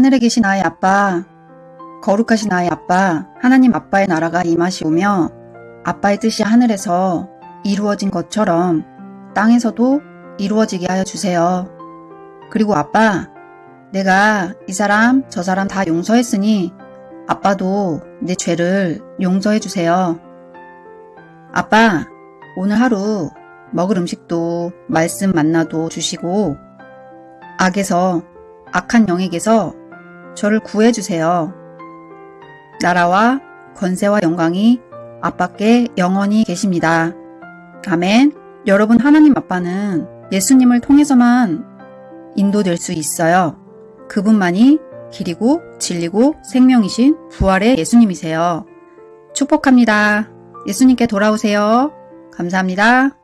하늘에 계신 나의 아빠, 거룩하신 나의 아빠, 하나님 아빠의 나라가 임하시오며 아빠의 뜻이 하늘에서 이루어진 것처럼 땅에서도 이루어지게 하여 주세요. 그리고 아빠, 내가 이 사람, 저 사람 다 용서했으니 아빠도 내 죄를 용서해 주세요. 아빠, 오늘 하루 먹을 음식도 말씀 만나도 주시고 악에서 악한 영에게서 저를 구해 주세요. 나라와 권세와 영광이 아빠께 영원히 계십니다. 아멘. 여러분 하나님 아빠는 예수님을 통해서만 인도될 수 있어요. 그분만이 길이고 진리고 생명이신 부활의 예수님이세요. 축복합니다. 예수님께 돌아오세요. 감사합니다.